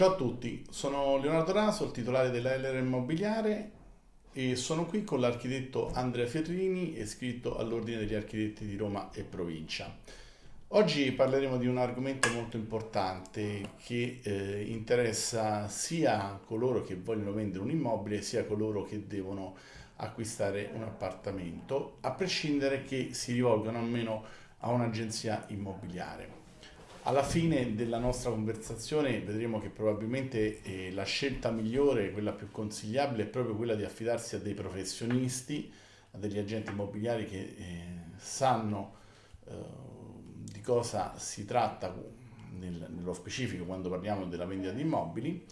Ciao a tutti, sono Leonardo Raso, il titolare della LR Immobiliare e sono qui con l'architetto Andrea Ferrini, iscritto all'Ordine degli Architetti di Roma e Provincia. Oggi parleremo di un argomento molto importante che eh, interessa sia coloro che vogliono vendere un immobile sia coloro che devono acquistare un appartamento, a prescindere che si rivolgano almeno a un'agenzia immobiliare. Alla fine della nostra conversazione vedremo che probabilmente eh, la scelta migliore, quella più consigliabile, è proprio quella di affidarsi a dei professionisti, a degli agenti immobiliari che eh, sanno eh, di cosa si tratta nel, nello specifico quando parliamo della vendita di immobili,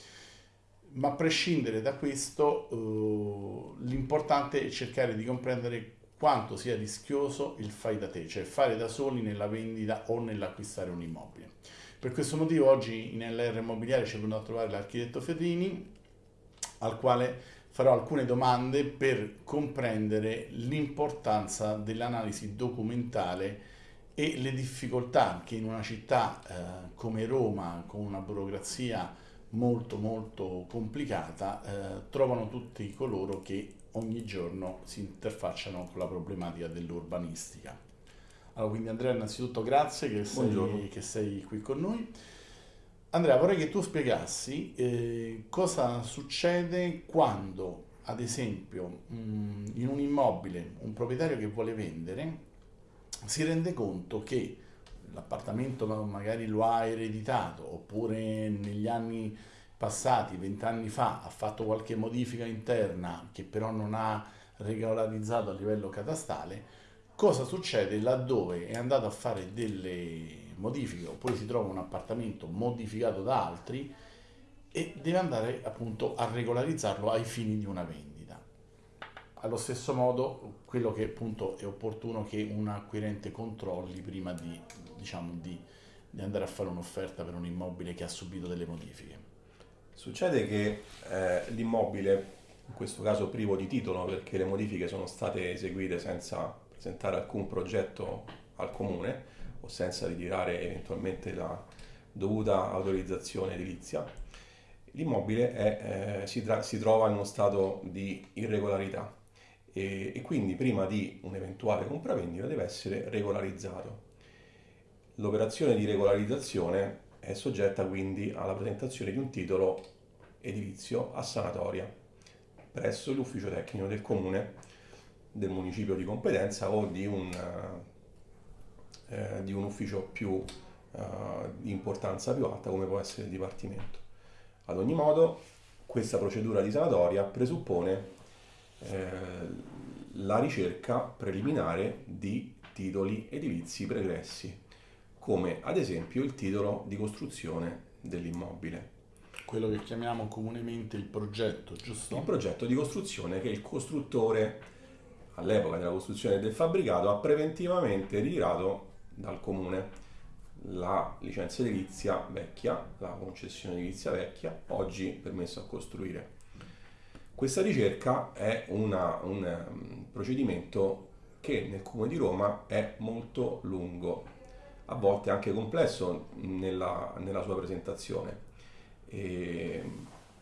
ma a prescindere da questo eh, l'importante è cercare di comprendere quanto sia rischioso il fai da te, cioè fare da soli nella vendita o nell'acquistare un immobile. Per questo motivo oggi in Immobiliare ci è venuto a trovare l'architetto Ferrini, al quale farò alcune domande per comprendere l'importanza dell'analisi documentale e le difficoltà che in una città eh, come Roma, con una burocrazia molto molto complicata, eh, trovano tutti coloro che ogni giorno si interfacciano con la problematica dell'urbanistica. Allora, quindi Andrea, innanzitutto grazie che sei, che sei, qui con noi. Andrea, vorrei che tu spiegassi eh, cosa succede quando, ad esempio, mh, mm, in un immobile un proprietario che vuole vendere si rende conto che l'appartamento magari lo ha ereditato oppure negli anni passati, vent'anni fa, ha fatto qualche modifica interna che però non ha regolarizzato a livello catastale, cosa succede laddove è andato a fare delle modifiche oppure si trova un appartamento modificato da altri e deve andare appunto a regolarizzarlo ai fini di una vendita. Allo stesso modo, quello che appunto è opportuno che un acquirente controlli prima di, diciamo, di, di andare a fare un'offerta per un immobile che ha subito delle modifiche. Succede che eh, l'immobile, in questo caso privo di titolo perché le modifiche sono state eseguite senza presentare alcun progetto al comune o senza ritirare eventualmente la dovuta autorizzazione edilizia, l'immobile è, eh, si, si, trova in uno stato di irregolarità e, e quindi prima di un'eventuale compravendita deve essere regolarizzato. L'operazione di regolarizzazione è soggetta quindi alla presentazione di un titolo edilizio a sanatoria presso l'ufficio tecnico del comune, del municipio di competenza o di un, eh, di un ufficio più eh, di importanza più alta come può essere il dipartimento. Ad ogni modo questa procedura di sanatoria presuppone eh, la ricerca preliminare di titoli edilizi pregressi come ad esempio il titolo di costruzione dell'immobile. Quello che chiamiamo comunemente il progetto, giusto? Il progetto di costruzione che il costruttore all'epoca della costruzione del fabbricato ha preventivamente ritirato dal comune la licenza edilizia vecchia, la concessione edilizia vecchia, oggi permesso a costruire. Questa ricerca è una, un um, procedimento che nel comune di Roma è molto lungo, a volte anche complesso nella, nella sua presentazione. E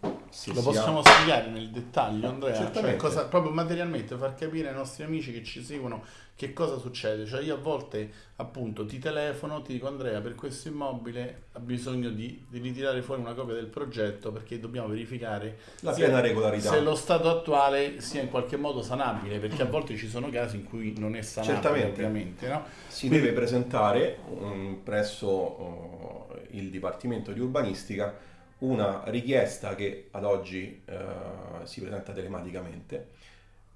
lo possiamo ha... spiegare nel dettaglio, Andrea? Cioè, cosa, proprio materialmente, far capire ai nostri amici che ci seguono che cosa succede. Cioè, io a volte appunto ti telefono, ti dico Andrea, per questo immobile ha bisogno di, di ritirare fuori una copia del progetto perché dobbiamo verificare la piena regolarità. Se lo stato attuale sia in qualche modo sanabile, perché a volte ci sono casi in cui non è sanabile. Certamente. Ovviamente, no? Si Quindi... deve presentare um, presso uh, il Dipartimento di Urbanistica una richiesta che ad oggi uh, si presenta telematicamente,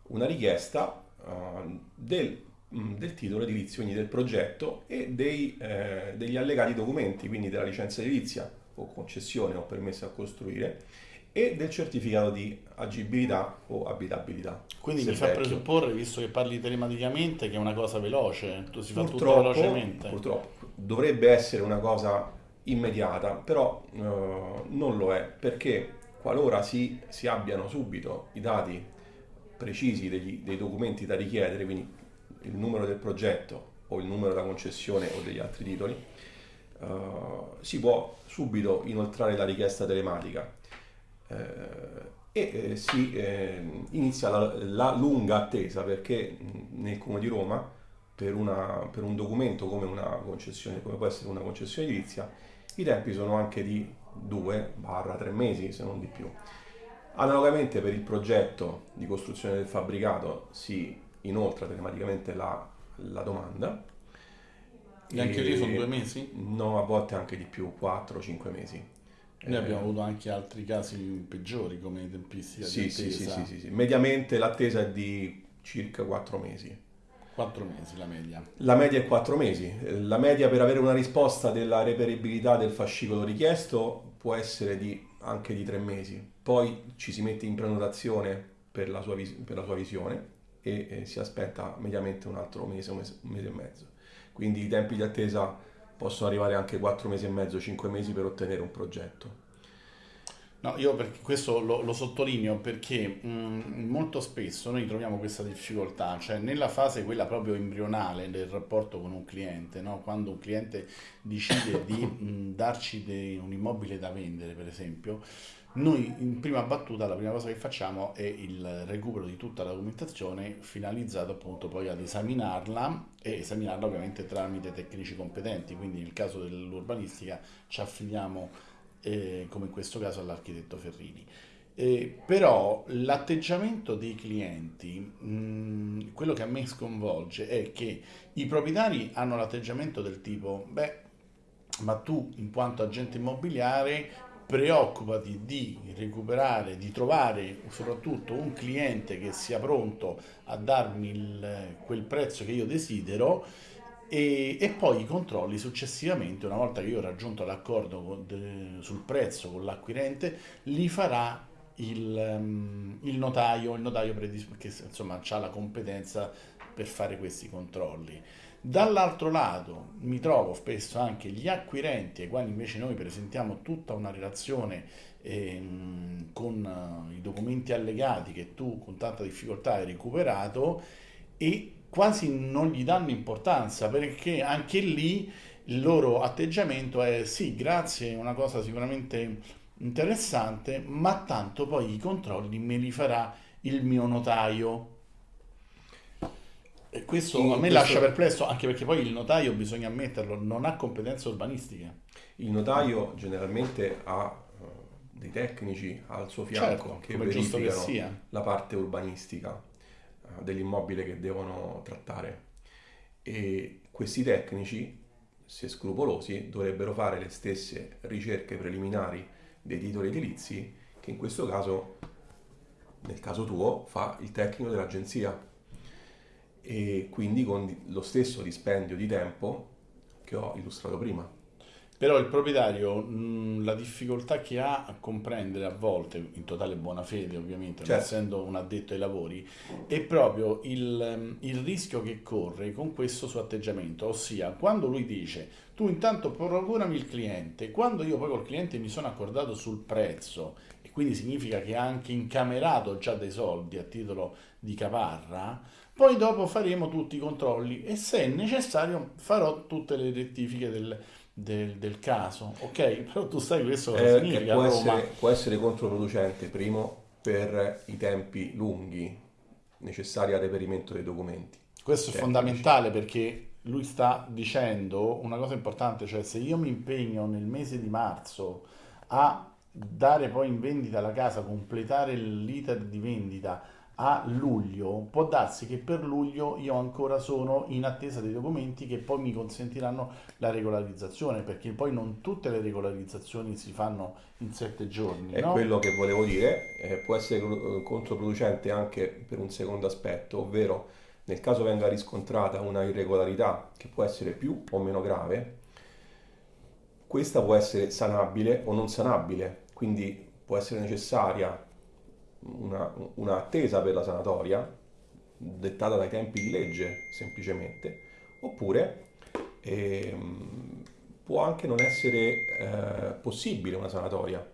una richiesta uh, del del titolo edilizio, quindi del progetto e dei, eh, degli allegati documenti, quindi della licenza edilizia o concessione o permesso a costruire e del certificato di agibilità o abitabilità. Quindi mi fa vecchio. presupporre, visto che parli telematicamente, che è una cosa veloce, tu si fa tutto velocemente. Purtroppo dovrebbe essere una cosa immediata, però eh, non lo è, perché qualora si, si abbiano subito i dati precisi degli, dei documenti da richiedere, quindi il numero del progetto o il numero della concessione o degli altri titoli, uh, si può subito inoltrare la richiesta telematica uh, e si inizia la, la, lunga attesa perché nel Comune di Roma per, una, per un documento come, una come può essere una concessione edilizia i tempi sono anche di 2-3 mesi se non di più. Analogamente per il progetto di costruzione del fabbricato si inoltra telematicamente la, la domanda. E anche lì sono due mesi? No, a volte anche di più, 4-5 mesi. Noi eh, abbiamo avuto anche altri casi peggiori come tempistica sì, di sì, sì, sì, sì, sì. Mediamente l'attesa è di circa 4 mesi. 4 mesi la media. La media è 4 mesi. La media per avere una risposta della reperibilità del fascicolo richiesto può essere di, anche di 3 mesi. Poi ci si mette in prenotazione per la sua, vis- per la sua visione e eh, si aspetta mediamente un altro mese, un mese, un mese e mezzo. Quindi i tempi di attesa possono arrivare anche 4 mesi e mezzo, 5 mesi per ottenere un progetto. No, io questo lo, lo sottolineo perché mh, molto spesso noi troviamo questa difficoltà, cioè nella fase quella proprio embrionale del rapporto con un cliente, no? quando un cliente decide di mh, darci dei, un immobile da vendere, per esempio, noi in prima battuta la prima cosa che facciamo è il recupero di tutta la documentazione finalizzato appunto poi ad esaminarla e esaminarla ovviamente tramite tecnici competenti, quindi nel caso dell'urbanistica ci affidiamo eh, come in questo caso all'architetto Ferrini. Eh, però l'atteggiamento dei clienti, mh, quello che a me sconvolge è che i proprietari hanno l'atteggiamento del tipo, beh, ma tu in quanto agente immobiliare preoccupati di recuperare, di trovare soprattutto un cliente che sia pronto a darmi il, quel prezzo che io desidero e, e, poi i controlli successivamente, una volta che io ho raggiunto l'accordo sul prezzo con l'acquirente, li farà il, um, il notaio, il notaio che insomma ha la competenza per fare questi controlli. Dall'altro lato mi trovo spesso anche gli acquirenti ai quali invece noi presentiamo tutta una relazione ehm, con uh, i documenti allegati che tu con tanta difficoltà hai recuperato e quasi non gli danno importanza perché anche lì il loro atteggiamento è sì, grazie, è una cosa sicuramente interessante, ma tanto poi i controlli me li farà il mio notaio. E questo a me questo... lascia perplesso, anche perché poi il notaio, bisogna ammetterlo, non ha competenze urbanistiche. Il notaio generalmente ha uh, dei tecnici al suo fianco certo, che verificano che la parte urbanistica dell'immobile che devono trattare. E questi tecnici, se scrupolosi, dovrebbero fare le stesse ricerche preliminari dei titoli edilizi che in questo caso, nel caso tuo, fa il tecnico dell'agenzia e quindi con lo stesso dispendio di tempo che ho illustrato prima. Però il proprietario mh, la difficoltà che ha a comprendere a volte, in totale buona fede ovviamente, certo. essendo un addetto ai lavori, è proprio il, il, rischio che corre con questo suo atteggiamento, ossia quando lui dice tu intanto procurami il cliente, quando io poi col cliente mi sono accordato sul prezzo e quindi significa che ha anche incamerato già dei soldi a titolo di caparra, poi dopo faremo tutti i controlli e se necessario farò tutte le rettifiche del del, del, caso, ok? Però tu sai questo cosa eh, significa può essere, può essere controproducente, primo, per i tempi lunghi necessari al reperimento dei documenti. Questo tecnici. è fondamentale perché lui sta dicendo una cosa importante, cioè se io mi impegno nel mese di marzo a dare poi in vendita la casa, completare l'iter di vendita a luglio, può darsi che per luglio io ancora sono in attesa dei documenti che poi mi consentiranno la regolarizzazione, perché poi non tutte le regolarizzazioni si fanno in sette giorni. È no? quello che volevo dire, eh, può essere eh, controproducente anche per un secondo aspetto, ovvero nel caso venga riscontrata una irregolarità che può essere più o meno grave, questa può essere sanabile o non sanabile, quindi può essere necessaria una, una attesa per la sanatoria, dettata dai tempi di legge semplicemente, oppure ehm, può anche non essere eh, possibile una sanatoria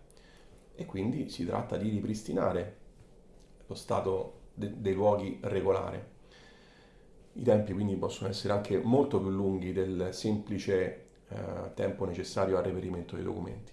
e quindi si tratta di ripristinare lo stato de- dei luoghi regolare. I tempi quindi possono essere anche molto più lunghi del semplice eh, tempo necessario al reperimento dei documenti.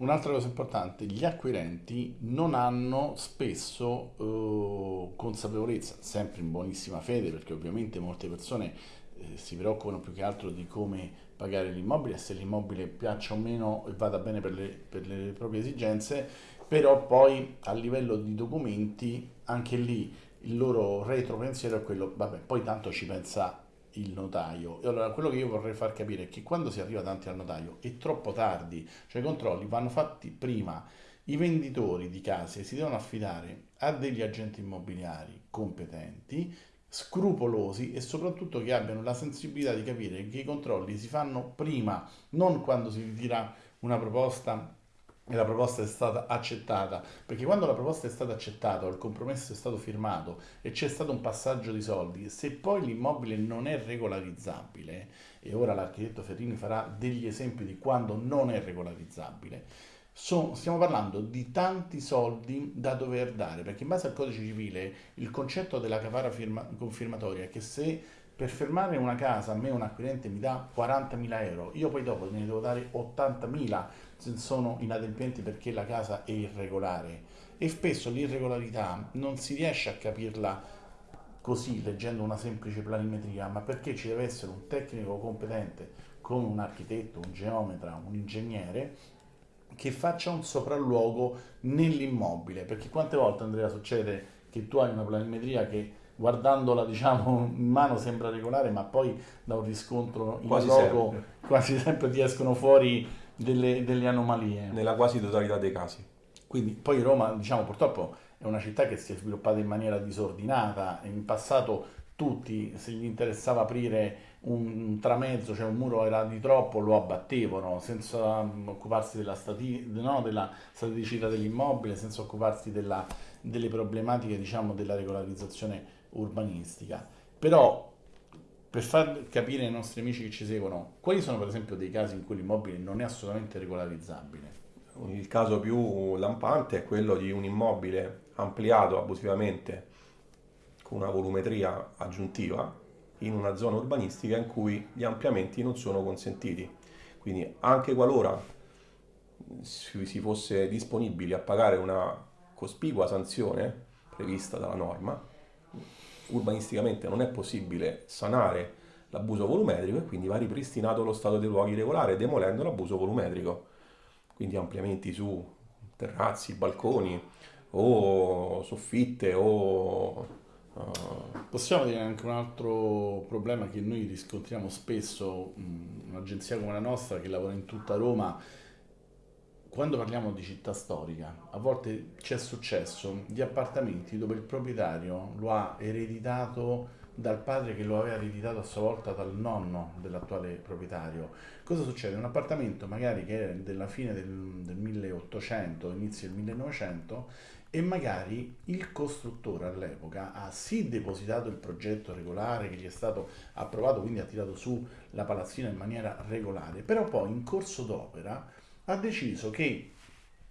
Un'altra cosa importante, gli acquirenti non hanno spesso eh, consapevolezza, sempre in buonissima fede, perché ovviamente molte persone eh, si preoccupano più che altro di come pagare l'immobile, se l'immobile piaccia o meno e vada bene per le, per le proprie esigenze, però poi a livello di documenti anche lì il loro retro pensiero è quello, vabbè, poi tanto ci pensa il notaio. E allora quello che io vorrei far capire è che quando si arriva davanti al notaio è troppo tardi, cioè i controlli vanno fatti prima. I venditori di case si devono affidare a degli agenti immobiliari competenti, scrupolosi e soprattutto che abbiano la sensibilità di capire che i controlli si fanno prima, non quando si ritira una proposta e la proposta è stata accettata, perché quando la proposta è stata accettata il compromesso è stato firmato e c'è stato un passaggio di soldi, se poi l'immobile non è regolarizzabile, e ora l'architetto Ferrini farà degli esempi di quando non è regolarizzabile, so, stiamo parlando di tanti soldi da dover dare, perché in base al codice civile il concetto della capara firma, confermatoria è che se per fermare una casa a me un acquirente mi dà 40.000 euro, io poi dopo ne devo dare 80.000 se sono inadempienti perché la casa è irregolare. E spesso l'irregolarità non si riesce a capirla così leggendo una semplice planimetria, ma perché ci deve essere un tecnico competente come un architetto, un geometra, un ingegnere che faccia un sopralluogo nell'immobile, perché quante volte Andrea succede che tu hai una planimetria che guardandola diciamo in mano sembra regolare, ma poi da un riscontro in quasi loco sempre. quasi sempre ti escono fuori delle, delle, anomalie. Nella quasi totalità dei casi. Quindi poi Roma, diciamo, purtroppo è una città che si è sviluppata in maniera disordinata. In passato tutti, se gli interessava aprire un tramezzo, cioè un muro era di troppo, lo abbattevano senza occuparsi della, stati- no, della staticità dell'immobile, senza occuparsi della, delle problematiche diciamo, della regolarizzazione urbanistica. Però per far capire ai nostri amici che ci seguono, quali sono per esempio dei casi in cui l'immobile non è assolutamente regolarizzabile? Il caso più lampante è quello di un immobile ampliato abusivamente con una volumetria aggiuntiva in una zona urbanistica in cui gli ampliamenti non sono consentiti. Quindi anche qualora si fosse disponibili a pagare una cospicua sanzione prevista dalla norma, urbanisticamente non è possibile sanare l'abuso volumetrico e quindi va ripristinato lo stato dei luoghi regolare demolendo l'abuso volumetrico. Quindi ampliamenti su terrazzi, balconi o soffitte o... Uh... Possiamo dire anche un altro problema che noi riscontriamo spesso, un'agenzia come la nostra che lavora in tutta Roma quando parliamo di città storica, a volte c'è successo di appartamenti dove il proprietario lo ha ereditato dal padre che lo aveva ereditato a sua volta dal nonno dell'attuale proprietario. Cosa succede? Un appartamento magari che è della fine del, del 1800, inizio del 1900 e magari il costruttore all'epoca ha sì depositato il progetto regolare che gli è stato approvato, quindi ha tirato su la palazzina in maniera regolare, però poi in corso d'opera ha deciso che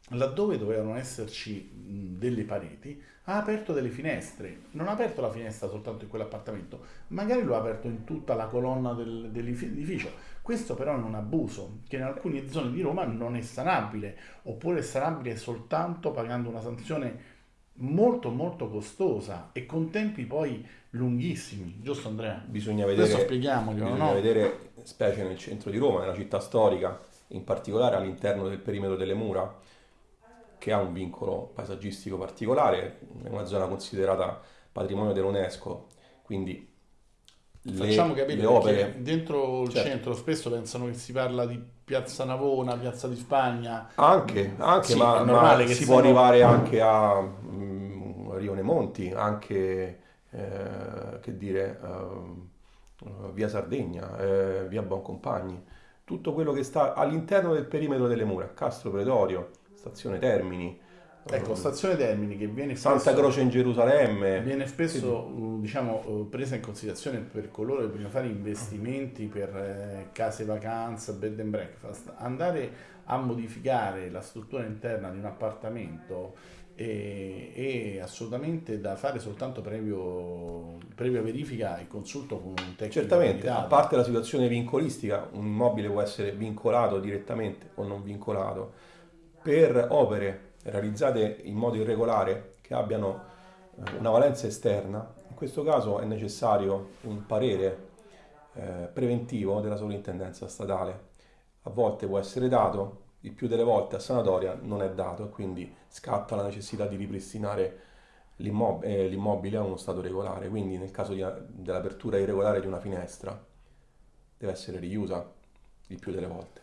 laddove dovevano esserci delle pareti, ha aperto delle finestre. Non ha aperto la finestra soltanto in quell'appartamento, magari lo ha aperto in tutta la colonna del, dell'edificio. Questo però è un abuso che in alcune zone di Roma non è sanabile, oppure è sanabile soltanto pagando una sanzione molto molto costosa e con tempi poi lunghissimi, giusto Andrea? Bisogna vedere, Questo spieghiamoglielo, bisogna no? vedere, specie nel centro di Roma, nella città storica, in particolare all'interno del perimetro delle mura, che ha un vincolo paesaggistico particolare, è una zona considerata patrimonio dell'UNESCO, quindi le, Facciamo capire le opere dentro il certo. centro spesso pensano che si parla di Piazza Navona, Piazza di Spagna. Anche, anche sì, ma, ma si può arrivare anche a um, Rione Monti, anche eh, che dire, uh, via Sardegna, eh, via Boncompagni tutto quello che sta all'interno del perimetro delle mura, Castro Pretorio, Stazione Termini. Ecco, Stazione Termini che viene spesso, Santa Croce in Gerusalemme. Viene spesso sì. diciamo, presa in considerazione per coloro che vogliono fare investimenti per eh, case vacanza, bed and breakfast. Andare a modificare la struttura interna di un appartamento e, e assolutamente da fare soltanto previo, previa verifica e consulto con un tecnico. Certamente, a parte la situazione vincolistica, un immobile può essere vincolato direttamente o non vincolato per opere realizzate in modo irregolare che abbiano eh, una valenza esterna. In questo caso è necessario un parere eh, preventivo della sovrintendenza statale. A volte può essere dato, il più delle volte a sanatoria non è dato e quindi scatta la necessità di ripristinare eh, l'immobile a uno stato regolare. Quindi nel caso dell'apertura irregolare di una finestra deve essere richiusa il più delle volte.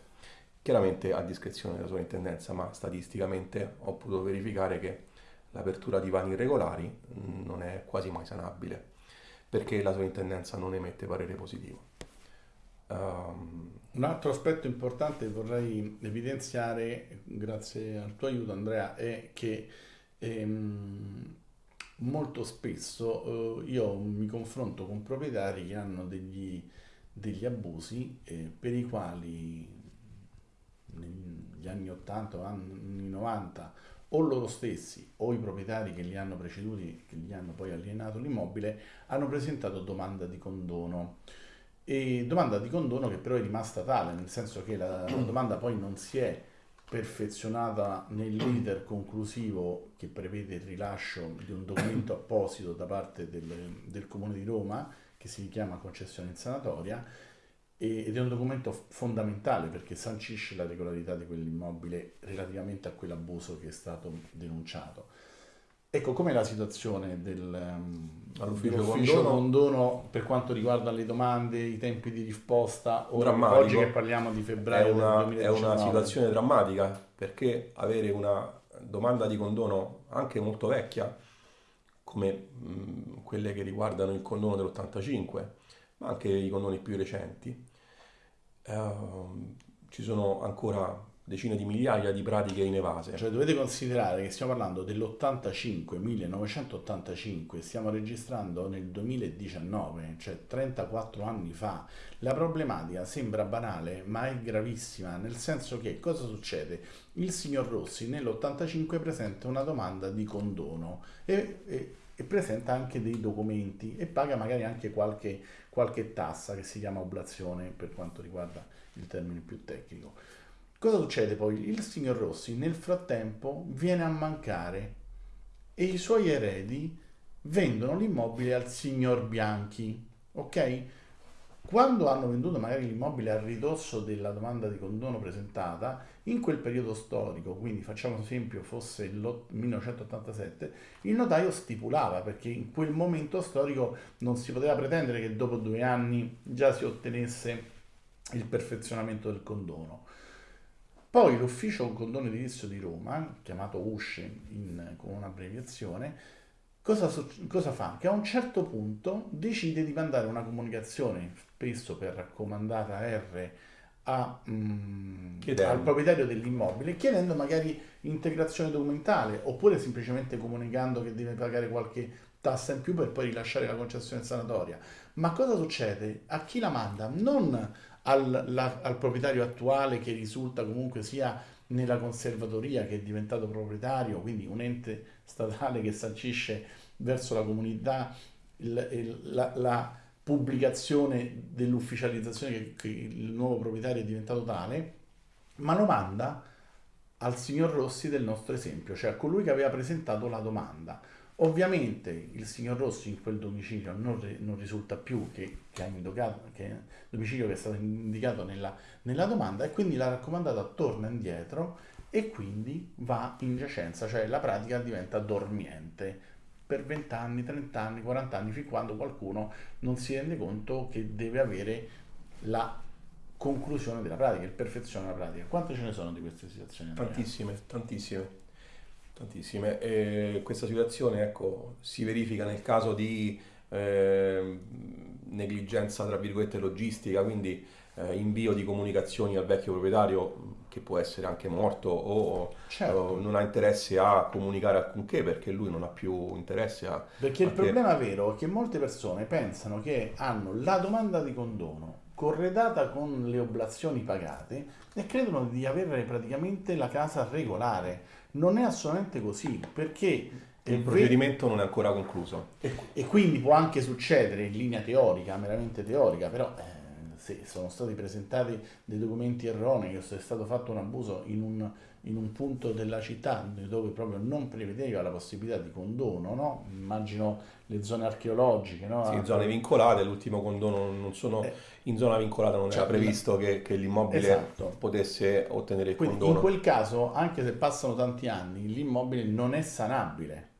Chiaramente a discrezione della sovrintendenza, ma statisticamente ho potuto verificare che l'apertura di vani irregolari non è quasi mai sanabile perché la sovrintendenza non emette parere positivo. Um, un altro aspetto importante che vorrei evidenziare, grazie al tuo aiuto Andrea, è che ehm, molto spesso eh, io mi confronto con proprietari che hanno degli, degli abusi eh, per i quali negli anni 80 o anni 90 o loro stessi o i proprietari che li hanno preceduti, che gli hanno poi alienato l'immobile, hanno presentato domanda di condono e domanda di condono che però è rimasta tale, nel senso che la, la domanda poi non si è perfezionata nell'iter conclusivo che prevede il rilascio di un documento apposito da parte del, del Comune di Roma che si chiama concessione in sanatoria ed è un documento fondamentale perché sancisce la regolarità di quell'immobile relativamente a quell'abuso che è stato denunciato. Ecco, com'è la situazione del, um, dell'ufficio condono. condono. per quanto riguarda le domande, i tempi di risposta? Ora, oggi che parliamo di febbraio è una, è una situazione drammatica perché avere una domanda di condono anche molto vecchia, come mh, quelle che riguardano il condono dell'85, ma anche i condoni più recenti, eh, ci sono ancora decine di migliaia di pratiche inevase. Cioè dovete considerare che stiamo parlando dell'85, 1985, stiamo registrando nel 2019, cioè 34 anni fa. La problematica sembra banale, ma è gravissima, nel senso che cosa succede? Il signor Rossi nell'85 presenta una domanda di condono e, e, e presenta anche dei documenti e paga magari anche qualche, qualche tassa che si chiama oblazione per quanto riguarda il termine più tecnico Cosa succede poi? Il signor Rossi nel frattempo viene a mancare e i suoi eredi vendono l'immobile al signor Bianchi, ok? Quando hanno venduto magari l'immobile a ridosso della domanda di condono presentata, in quel periodo storico, quindi facciamo esempio fosse il 1987, il notaio stipulava perché in quel momento storico non si poteva pretendere che dopo due anni già si ottenesse il perfezionamento del condono. Poi l'ufficio condono edilizio di Roma, chiamato USCE in, con un'abbreviazione, cosa, cosa, fa? Che a un certo punto decide di mandare una comunicazione, spesso per raccomandata R, a, mm, al proprietario dell'immobile, chiedendo magari integrazione documentale oppure semplicemente comunicando che deve pagare qualche tassa in più per poi rilasciare la concessione sanatoria. Ma cosa succede? A chi la manda? Non al, la, al proprietario attuale che risulta comunque sia nella conservatoria che è diventato proprietario, quindi un ente statale che sancisce verso la comunità il, il, la, la, pubblicazione dell'ufficializzazione che, che, il nuovo proprietario è diventato tale, ma lo manda al signor Rossi del nostro esempio, cioè a colui che aveva presentato la domanda. Ovviamente il signor Rossi in quel domicilio non, non risulta più che, che, indicato, che è domicilio che è stato indicato nella, nella domanda e quindi la raccomandata torna indietro e quindi va in giacenza, cioè la pratica diventa dormiente per 20 anni, 30 anni, 40 anni, fin quando qualcuno non si rende conto che deve avere la conclusione della pratica, il perfezione della pratica. Quante ce ne sono di queste situazioni? Tantissime, tantissime. Tantissime. E questa situazione ecco, si verifica nel caso di eh, negligenza, tra virgolette, logistica, quindi eh, invio di comunicazioni al vecchio proprietario che può essere anche morto o, certo. o, non ha interesse a comunicare alcunché perché lui non ha più interesse a... Perché il problema vero è che molte persone pensano che hanno la domanda di condono corredata con le oblazioni pagate e credono di avere praticamente la casa regolare. Non è assolutamente così, perché il procedimento non è ancora concluso. E, e, quindi può anche succedere in linea teorica, meramente teorica, però eh, se sono stati presentati dei documenti erronei, o se è stato fatto un abuso in un, in un punto della città dove proprio non prevedeva la possibilità di condono, no? immagino le zone archeologiche. No? Sì, zone vincolate, l'ultimo condono non sono, eh, in zona vincolata non cioè, era previsto che, che l'immobile esatto. potesse ottenere il Quindi condono. In quel caso, anche se passano tanti anni, l'immobile non è sanabile.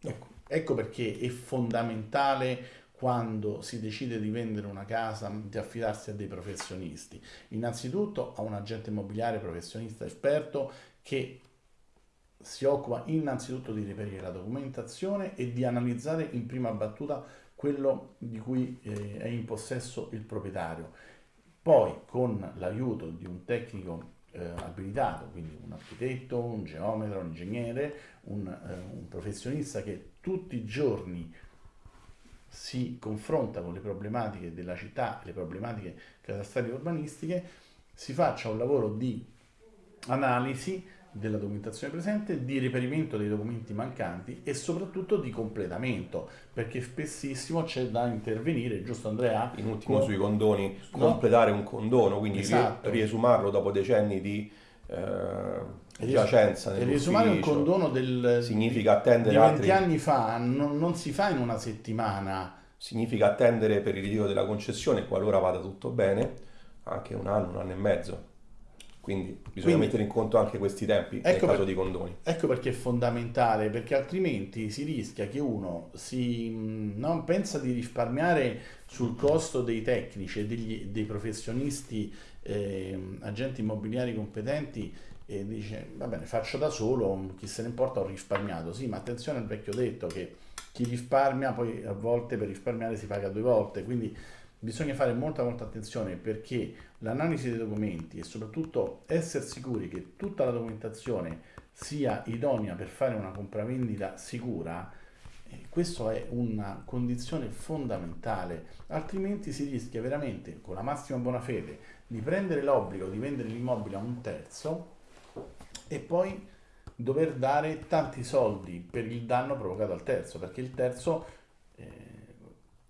Ecco, ecco perché è fondamentale quando si decide di vendere una casa, di affidarsi a dei professionisti. Innanzitutto a un agente immobiliare professionista esperto che si occupa innanzitutto di reperire la documentazione e di analizzare in prima battuta quello di cui eh, è in possesso il proprietario. Poi con l'aiuto di un tecnico eh, abilitato, quindi un architetto, un geometra, un ingegnere, un, eh, un professionista che tutti i giorni si confronta con le problematiche della città, le problematiche catastali urbanistiche, si faccia un lavoro di analisi della documentazione presente, di reperimento dei documenti mancanti e soprattutto di completamento, perché spessissimo c'è da intervenire, giusto Andrea? In ultimo con... sui condoni, completare no? un condono, quindi esatto. riesumarlo dopo decenni di eh, giacenza nell'ufficio. Riesumare un condono del, significa attendere di 20 altri... anni fa non, non si fa in una settimana. Significa attendere per il ritiro della concessione, qualora vada tutto bene, anche un anno, un anno e mezzo. Quindi bisogna Quindi, mettere in conto anche questi tempi ecco nel caso per, di condoni. Ecco perché è fondamentale, perché altrimenti si rischia che uno si non pensa di risparmiare sul costo dei tecnici e dei professionisti, eh, agenti immobiliari competenti e dice va bene faccio da solo, chi se ne importa ho risparmiato. Sì, ma attenzione al vecchio detto che chi risparmia poi a volte per risparmiare si paga due volte, quindi bisogna fare molta molta attenzione perché l'analisi dei documenti e soprattutto essere sicuri che tutta la documentazione sia idonea per fare una compravendita sicura, eh, questa è una condizione fondamentale, altrimenti si rischia veramente con la massima buona fede di prendere l'obbligo di vendere l'immobile a un terzo e poi dover dare tanti soldi per il danno provocato al terzo, perché il terzo eh,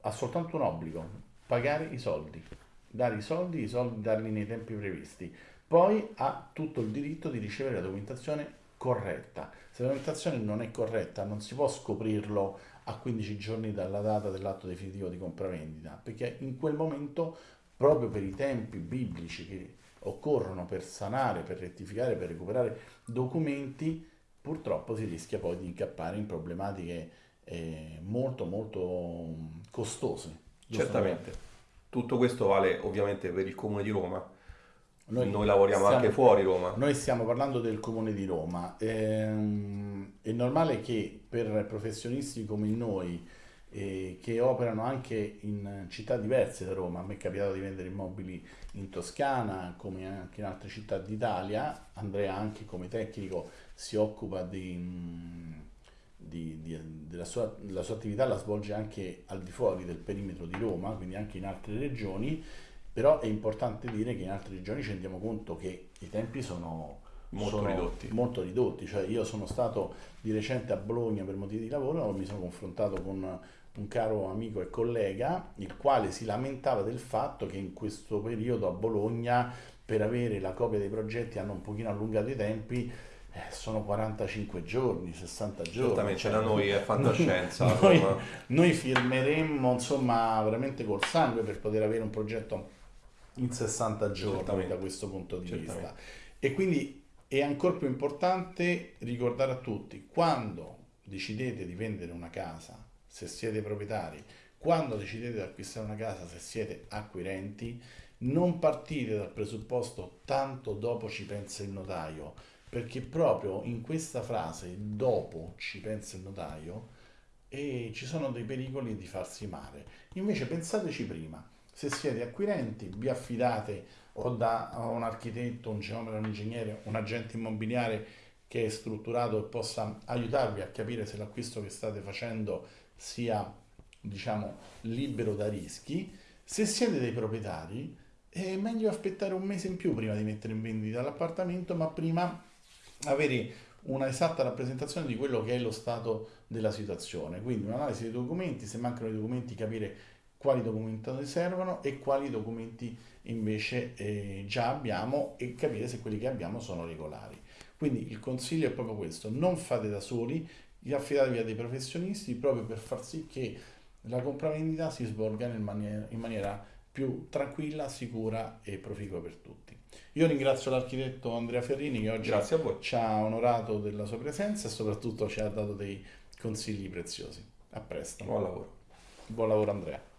ha soltanto un obbligo, pagare i soldi, dare i soldi, i soldi darli nei tempi previsti. Poi ha tutto il diritto di ricevere la documentazione corretta. Se la documentazione non è corretta non si può scoprirlo a 15 giorni dalla data dell'atto definitivo di compravendita, perché in quel momento, proprio per i tempi biblici che occorrono per sanare, per rettificare, per recuperare documenti, purtroppo si rischia poi di incappare in problematiche eh, molto molto costose. Certamente. Tutto questo vale ovviamente per il Comune di Roma. Noi, noi lavoriamo stiamo, anche fuori Roma. Noi stiamo parlando del Comune di Roma. Ehm, è normale che per professionisti come noi, eh, che operano anche in città diverse da Roma, a me è capitato di vendere immobili in Toscana, come anche in altre città d'Italia, Andrea anche come tecnico si occupa di di, di, della sua, la sua attività la svolge anche al di fuori del perimetro di Roma, quindi anche in altre regioni, però è importante dire che in altre regioni ci rendiamo conto che i tempi sono molto, ridotti. molto ridotti, cioè io sono stato di recente a Bologna per motivi di lavoro, mi sono confrontato con un caro amico e collega, il quale si lamentava del fatto che in questo periodo a Bologna per avere la copia dei progetti hanno un pochino allungato i tempi eh, sono 45 giorni, 60 giorni. Esattamente, cioè, da noi è fantascienza. noi, noi firmeremmo insomma veramente col sangue per poter avere un progetto in 60 giorni Certamente. da questo punto di Certamente. vista. E quindi è ancora più importante ricordare a tutti, quando decidete di vendere una casa, se siete proprietari, quando decidete di acquistare una casa, se siete acquirenti, non partite dal presupposto tanto dopo ci pensa il notaio, perché proprio in questa frase, dopo ci pensa il notaio, e ci sono dei pericoli di farsi male. Invece pensateci prima, se siete acquirenti, vi affidate o da un architetto, un geometra, un ingegnere, un agente immobiliare che è strutturato e possa aiutarvi a capire se l'acquisto che state facendo sia diciamo libero da rischi Se siete dei proprietari, è meglio aspettare un mese in più prima di mettere in vendita l'appartamento, ma prima avere una esatta rappresentazione di quello che è lo stato della situazione. Quindi un'analisi dei documenti, se mancano i documenti capire quali documenti servono e quali documenti invece eh, già abbiamo e capire se quelli che abbiamo sono regolari. Quindi il consiglio è proprio questo, non fate da soli, affidatevi a dei professionisti proprio per far sì che la compravendita si svolga in maniera, in maniera più tranquilla, sicura e proficua per tutti. Io ringrazio l'architetto Andrea Ferrini che oggi ci ha onorato della sua presenza e soprattutto ci ha dato dei consigli preziosi. A presto. Buon lavoro. Buon lavoro Andrea.